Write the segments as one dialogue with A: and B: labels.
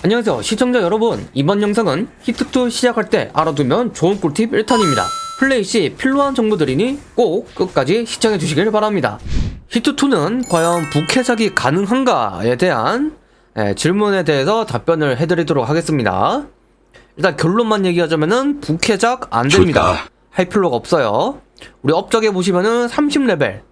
A: 안녕하세요 시청자 여러분. 이번 영상은 히트2 시작할 때 알아두면 좋은 꿀팁 1탄입니다. 플레이 시 필요한 정보들이니 꼭 끝까지 시청해 주시길 바랍니다. 히트2는 과연 부캐작이 가능한가에 대한 예, 질문에 대해서 답변을 해드리도록 하겠습니다. 일단 결론만 얘기하자면은 부캐작 안됩니다. 할 필요가 없어요. 우리 업적에 보시면은 30레벨.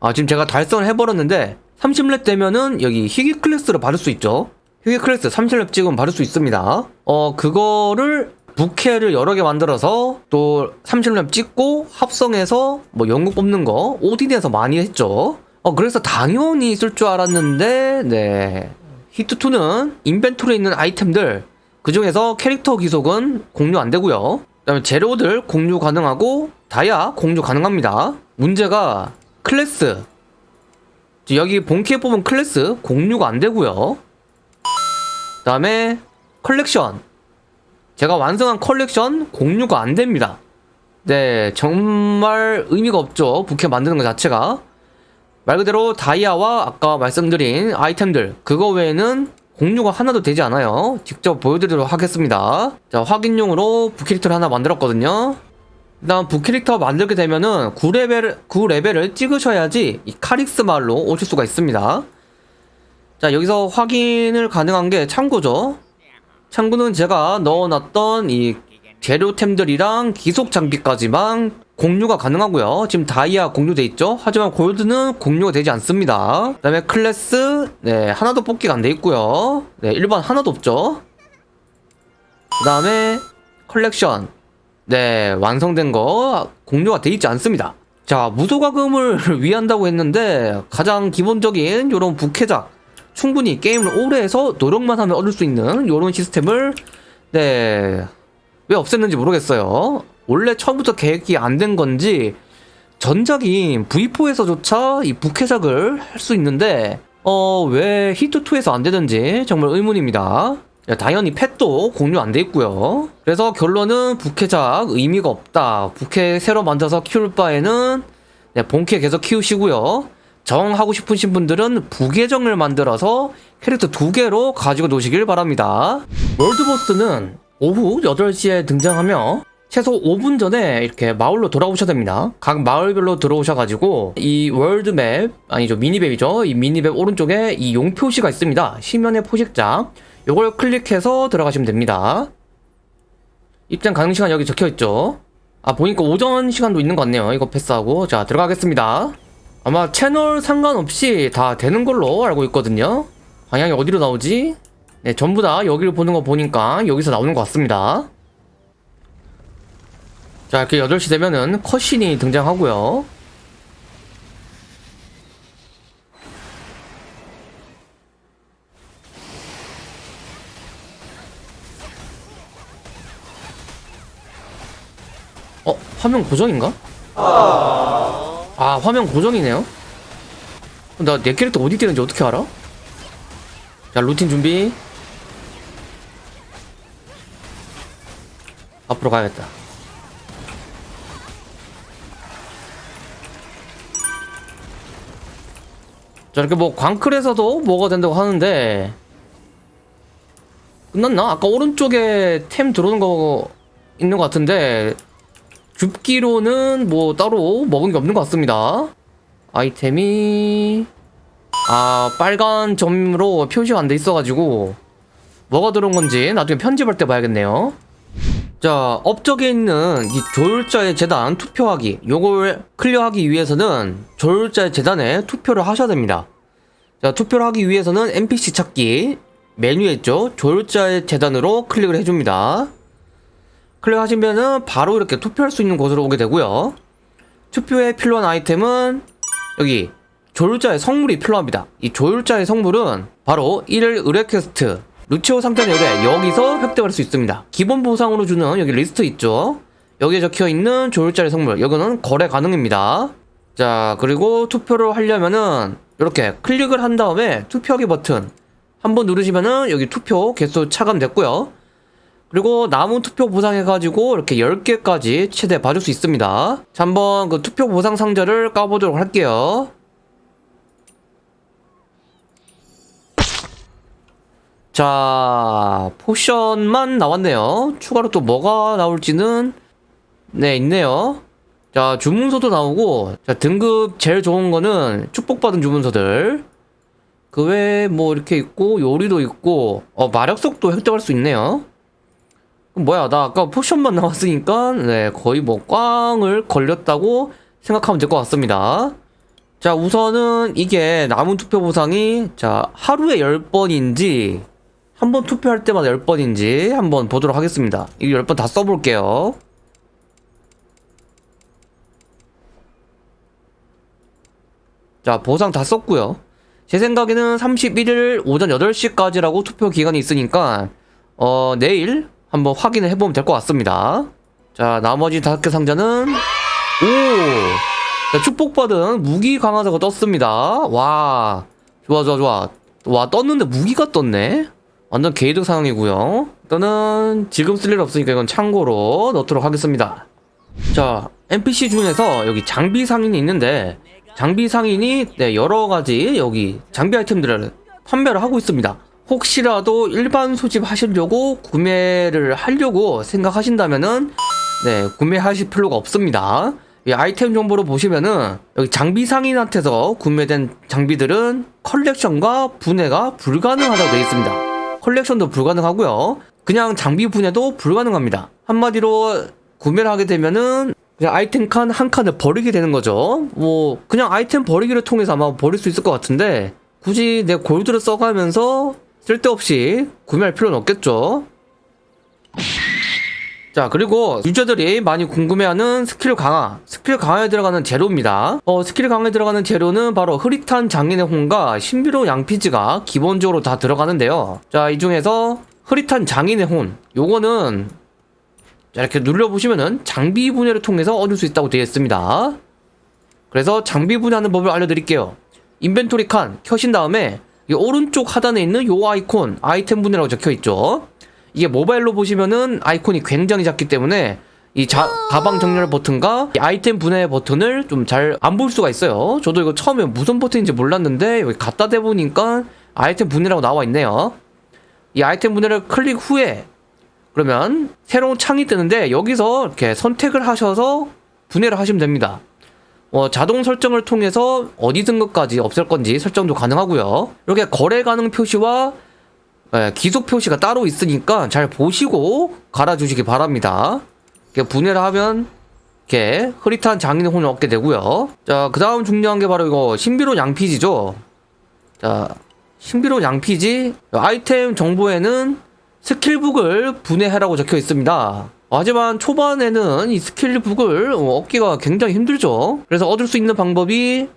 A: 아 지금 제가 달성을 해버렸는데 30렙 되면은 여기 희귀 클래스를 받을 수 있죠 희귀 클래스 30렙 찍으면 받을 수 있습니다. 어 그거를 부캐를 여러 개 만들어서 또 30렙 찍고 합성해서 뭐 연구 뽑는 거 오딘에서 많이 했죠. 어 그래서 당연히 있을 줄 알았는데 네. 히트2는 인벤토리에 있는 아이템들 그 중에서 캐릭터 기속은 공유 안 되고요. 그 다음에 재료들 공유 가능하고 다이아 공유 가능합니다. 문제가 클래스. 여기 본캐 뽑은 클래스 공유가 안 되고요. 그 다음에 컬렉션. 제가 완성한 컬렉션 공유가 안 됩니다. 네 정말 의미가 없죠. 부캐 만드는 것 자체가. 말 그대로 다이아와 아까 말씀드린 아이템들 그거 외에는 공유가 하나도 되지 않아요. 직접 보여드리도록 하겠습니다. 자 확인용으로 부캐릭터를 하나 만들었거든요. 일단 부캐릭터 만들게 되면은 9레벨, 9레벨을 찍으셔야지 이 카릭스 마을로 오실 수가 있습니다 자 여기서 확인을 가능한 게 창고죠. 창고는 제가 넣어놨던 이 재료템들이랑 귀속 장비까지만 공유가 가능하고요. 지금 다이아 공유돼 있죠? 하지만 골드는 공유가 되지 않습니다. 그 다음에 클래스 네 하나도 뽑기가 안 돼 있고요. 네 일반 하나도 없죠. 그 다음에 컬렉션. 네 완성된 거 공유가 돼 있지 않습니다. 자 무소과금을 위한다고 했는데 가장 기본적인 요런 부캐작 충분히 게임을 오래 해서 노력만 하면 얻을 수 있는 요런 시스템을 네 왜 없앴는지 모르겠어요. 원래 처음부터 계획이 안 된 건지 전작인 V4에서조차 이 부캐작을 할 수 있는데 어 왜 히트2에서 안 되는지 정말 의문입니다. 야, 당연히 펫도 공유 안 돼 있고요. 그래서 결론은 부캐작 의미가 없다. 부캐 새로 만들어서 키울 바에는 네, 본캐 계속 키우시고요 정하고 싶으신 분들은 부계정을 만들어서 캐릭터 두 개로 가지고 노시길 바랍니다 월드보스는 오후 8시에 등장하며 최소 5분 전에 이렇게 마을로 돌아오셔야 됩니다. 각 마을별로 들어오셔가지고 이 월드맵 아니죠 미니맵이죠. 이 미니맵 오른쪽에 이 용 표시가 있습니다. 시면의 포식자 이걸 클릭해서 들어가시면 됩니다. 입장 가능 시간 여기 적혀 있죠. 아 보니까 오전 시간도 있는 것 같네요. 이거 패스하고 자 들어가겠습니다. 아마 채널 상관없이 다 되는 걸로 알고 있거든요. 방향이 어디로 나오지? 네 전부 다 여기를 보는 거 보니까 여기서 나오는 것 같습니다. 자 이렇게 8시 되면은 컷신이 등장하고요 어? 화면 고정인가? 아 화면 고정이네요 나 내 캐릭터 어디 뛰는지 어떻게 알아? 자 루틴 준비 앞으로 가야겠다 자 이렇게 뭐 광클에서도 뭐가 된다고 하는데 끝났나? 아까 오른쪽에 템 들어오는 거 있는 것 같은데 줍기로는 뭐 따로 먹은 게 없는 것 같습니다. 아이템이 아 빨간 점으로 표시가 안 돼 있어가지고 뭐가 들어온 건지 나중에 편집할 때 봐야겠네요. 자 업적에 있는 이 조율자의 재단 투표하기 요걸 클리어하기 위해서는 조율자의 재단에 투표를 하셔야 됩니다. 자 투표를 하기 위해서는 NPC 찾기 메뉴에 있죠? 조율자의 제단으로 클릭을 해줍니다 클릭하시면은 바로 이렇게 투표할 수 있는 곳으로 오게 되고요. 투표에 필요한 아이템은 여기 조율자의 성물이 필요합니다. 이 조율자의 성물은 바로 1일 의뢰 퀘스트 루치오 상단 의뢰 여기서 획득할 수 있습니다. 기본 보상으로 주는 여기 리스트 있죠? 여기에 적혀있는 조율자의 성물 여기는 거래 가능입니다. 자 그리고 투표를 하려면은 이렇게 클릭을 한 다음에 투표하기 버튼 한번 누르시면은 여기 투표 개수 차감됐고요 그리고 남은 투표 보상해가지고 이렇게 10개까지 최대 봐줄 수 있습니다 자 한번 그 투표 보상 상자를 까보도록 할게요 자, 포션만 나왔네요. 추가로 또 뭐가 나올지는, 네, 있네요. 자, 주문서도 나오고, 자, 등급 제일 좋은 거는 축복받은 주문서들. 그 외에 뭐 이렇게 있고, 요리도 있고, 어, 마력속도 획득할 수 있네요. 뭐야, 나 아까 포션만 나왔으니까, 네, 거의 뭐 꽝을 걸렸다고 생각하면 될 것 같습니다. 자, 우선은 이게 남은 투표 보상이, 자, 하루에 10번인지, 한 번 투표할 때마다 10번인지 한번 보도록 하겠습니다. 이거 10번 다 써볼게요. 자, 보상 다 썼고요. 제 생각에는 31일 오전 8시까지라고 투표 기간이 있으니까 어, 내일 한번 확인을 해보면 될 것 같습니다. 자, 나머지 다섯 개 상자는 오! 자, 축복받은 무기 강화자가 떴습니다. 와, 좋아, 좋아, 좋아. 와, 떴는데 무기가 떴네? 완전 개이득 상황이고요. 일단은 지금 쓸 일 없으니까 이건 참고로 넣도록 하겠습니다. 자, NPC 중에서 여기 장비 상인이 있는데 장비 상인이 네, 여러 가지 여기 장비 아이템들을 판매를 하고 있습니다. 혹시라도 일반 소집하시려고 구매를 하려고 생각하신다면은 네, 구매하실 필요가 없습니다. 이 아이템 정보로 보시면은 여기 장비 상인한테서 구매된 장비들은 컬렉션과 분해가 불가능하다고 되어 있습니다. 컬렉션도 불가능하고요. 그냥 장비 분해도 불가능합니다. 한마디로 구매를 하게 되면은 그냥 아이템 칸 한 칸을 버리게 되는 거죠. 뭐 그냥 아이템 버리기를 통해서 아마 버릴 수 있을 것 같은데 굳이 내 골드를 써가면서 쓸데없이 구매할 필요는 없겠죠. 자 그리고 유저들이 많이 궁금해하는 스킬 강화. 스킬 강화에 들어가는 재료입니다. 어, 스킬 강화에 들어가는 재료는 바로 흐릿한 장인의 혼과 신비로운 양피지가 기본적으로 다 들어가는데요. 자 이 중에서 흐릿한 장인의 혼. 요거는 자, 이렇게 눌러보시면은 장비 분해를 통해서 얻을 수 있다고 되어 있습니다. 그래서 장비 분해하는 법을 알려드릴게요. 인벤토리 칸 켜신 다음에 이 오른쪽 하단에 있는 요 아이콘 아이템 분해라고 적혀있죠 이게 모바일로 보시면은 아이콘이 굉장히 작기 때문에 이 자, 가방 정렬 버튼과 이 아이템 분해 버튼을 좀 잘 안 볼 수가 있어요. 저도 이거 처음에 무슨 버튼인지 몰랐는데 여기 갖다 대보니까 아이템 분해라고 나와 있네요. 이 아이템 분해를 클릭 후에 그러면 새로운 창이 뜨는데 여기서 이렇게 선택을 하셔서 분해를 하시면 됩니다. 어, 자동 설정을 통해서 어디 등급까지 없앨 건지 설정도 가능하고요. 이렇게 거래 가능 표시와 예, 기속 표시가 따로 있으니까 잘 보시고 갈아주시기 바랍니다. 이렇게 분해를 하면 이렇게 흐릿한 장인의 혼을 얻게 되고요. 자, 그 다음 중요한 게 바로 이거 신비로운 양피지죠. 자, 신비로운 양피지 아이템 정보에는 스킬북을 분해하라고 적혀 있습니다. 하지만 초반에는 이 스킬북을 얻기가 굉장히 힘들죠. 그래서 얻을 수 있는 방법이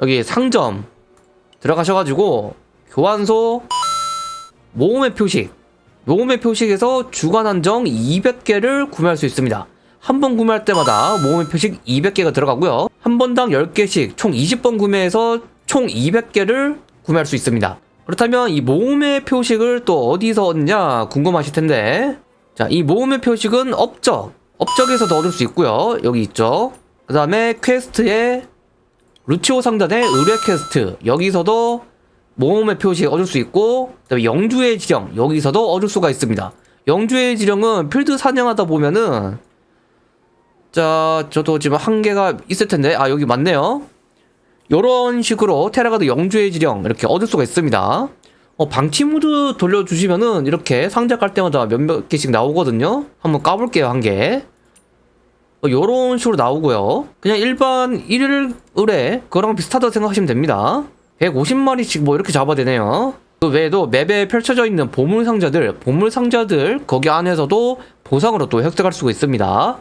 A: 여기 상점 들어가셔가지고 교환소 모험의 표식. 모험의 표식에서 주간 한정 200개를 구매할 수 있습니다. 한 번 구매할 때마다 모험의 표식 200개가 들어가고요. 한 번당 10개씩 총 20번 구매해서 총 200개를 구매할 수 있습니다. 그렇다면 이 모험의 표식을 또 어디서 얻냐 궁금하실 텐데 자 이 모험의 표식은 업적 업적에서도 얻을 수 있고요 여기 있죠 그 다음에 퀘스트에 루치오 상단의 의뢰 퀘스트 여기서도 모험의 표식 얻을 수 있고 그다음에 영주의 지령 여기서도 얻을 수가 있습니다. 영주의 지령은 필드 사냥하다 보면은 자 저도 지금 한 개가 있을 텐데 아 여기 맞네요. 요런 식으로 테라가드 영주의 지령 이렇게 얻을 수가 있습니다. 어, 방치 모드 돌려주시면은 이렇게 상자 깔 때마다 몇몇 개씩 나오거든요. 한번 까볼게요 한 개. 어, 요런 식으로 나오고요. 그냥 일반 1일 의뢰 그거랑 비슷하다고 생각하시면 됩니다. 150마리씩 뭐 이렇게 잡아야 되네요. 그 외에도 맵에 펼쳐져 있는 보물 상자들, 보물 상자들 거기 안에서도 보상으로 또 획득할 수가 있습니다.